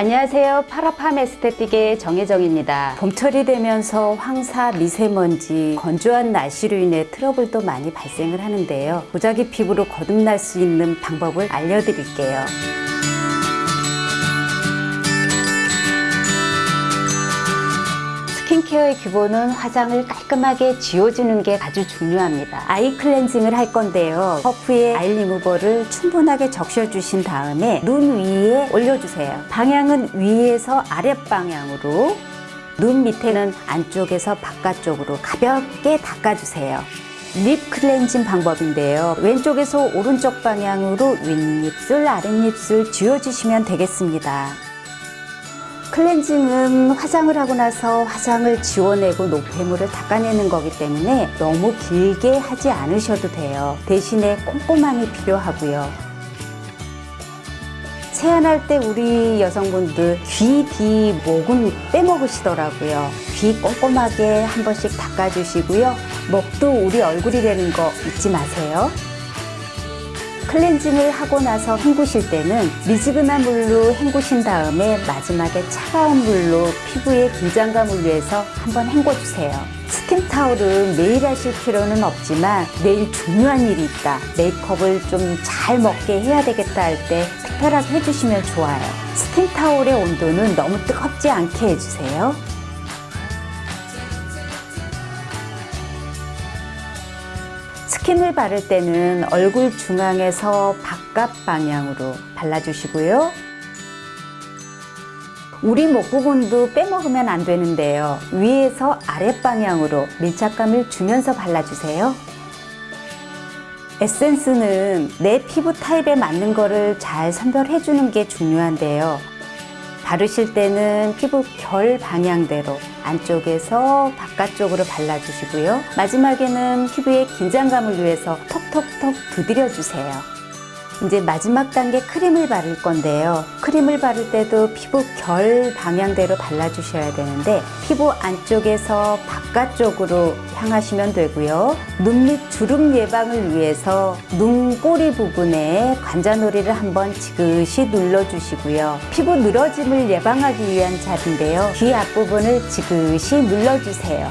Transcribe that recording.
안녕하세요. 파라팜 에스테틱의 정혜정입니다. 봄철이 되면서 황사, 미세먼지, 건조한 날씨로 인해 트러블도 많이 발생을 하는데요. 무작위 피부로 거듭날 수 있는 방법을 알려드릴게요. 스킨케어의 기본은 화장을 깔끔하게 지워주는 게 아주 중요합니다. eye 클렌징을 할 건데요. 퍼프에 아이 리무버를 충분하게 적셔주신 다음에 눈 위에 올려주세요. 방향은 위에서 아랫방향으로 눈 밑에는 안쪽에서 바깥쪽으로 가볍게 닦아주세요. 립 클렌징 방법인데요. 왼쪽에서 오른쪽 방향으로 윗입술, 아랫입술 지워주시면 되겠습니다. 클렌징은 화장을 하고 나서 화장을 지워내고 노폐물을 닦아내는 거기 때문에 너무 길게 하지 않으셔도 돼요. 대신에 꼼꼼함이 필요하고요. 세안할 때 우리 여성분들 귀, 뒤, 목은 빼먹으시더라고요. 귀 꼼꼼하게 한 번씩 닦아주시고요. 목도 우리 얼굴이 되는 거 잊지 마세요. 클렌징을 하고 나서 헹구실 때는 미지근한 물로 헹구신 다음에 마지막에 차가운 물로 피부의 긴장감을 위해서 한번 헹궈주세요. 스팀 타올은 매일 하실 필요는 없지만 내일 중요한 일이 있다. 메이크업을 좀 잘 먹게 해야 되겠다 할 때 특별하게 해주시면 좋아요. 스팀 타올의 온도는 너무 뜨겁지 않게 해주세요. 스킨을 바를 때는 얼굴 중앙에서 바깥 방향으로 발라주시고요. 우리 목 부분도 빼먹으면 안 되는데요. 위에서 아랫 방향으로 밀착감을 주면서 발라주세요. 에센스는 내 피부 타입에 맞는 거를 잘 선별해 주는 게 중요한데요. 바르실 때는 피부 결 방향대로 안쪽에서 바깥쪽으로 발라주시고요. 마지막에는 피부의 긴장감을 위해서 톡톡톡 두드려 주세요. 이제 마지막 단계 크림을 바를 건데요. 크림을 바를 때도 피부 결 방향대로 발라주셔야 되는데 피부 안쪽에서 바깥쪽으로 향하시면 되고요. 눈 밑 주름 예방을 위해서 눈꼬리 부분에 관자놀이를 한번 지그시 눌러주시고요. 피부 늘어짐을 예방하기 위한 잡인데요. 귀 앞부분을 지그시 눌러주세요.